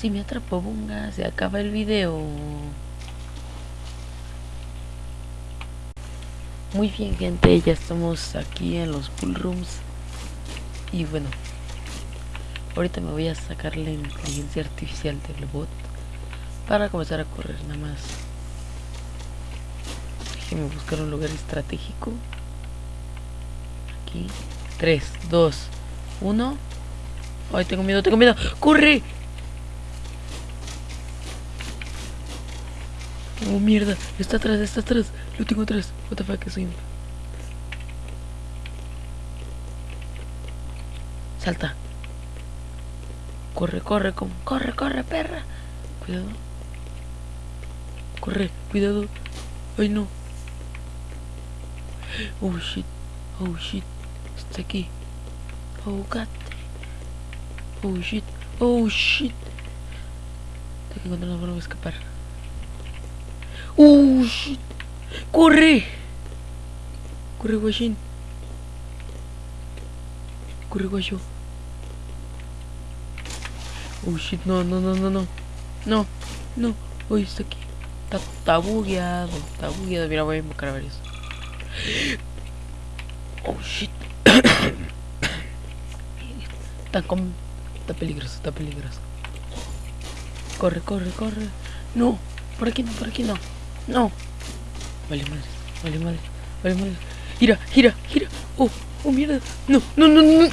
Si me atrapó Bunga, se acaba el video. Muy bien gente, ya estamos aquí en los pool rooms. Y bueno, ahorita me voy a sacar la inteligencia artificial del bot para comenzar a correr nada más. Déjenme buscar un lugar estratégico. Aquí. 3, 2, 1. Ay, tengo miedo, tengo miedo. ¡Corre! Oh, mierda. Está atrás, está atrás. Lo tengo atrás. What the fuck, soy Salta. Corre, corre, como. Corre, corre, perra. Cuidado. Corre, cuidado. Ay, no. Oh, shit. Oh, shit. Está aquí. Oh, god. Oh, shit. Oh, shit. Tengo que encontrar una forma de escapar. ¡Uh! Shit. ¡Corre! Corre, guachín. Corre, guacho. Oh shit, no, no, no, no, no. No, no. Uy, está aquí. Está, está bugueado. Está bugueado. Mira, voy a invocar a varios. Oh shit. está con. Está peligroso, está peligroso. Corre, corre, corre. No, por aquí no, por aquí no. No. Vale madre, vale madre, vale madre. Gira, gira, gira. Oh, oh mierda. No, no, no, no.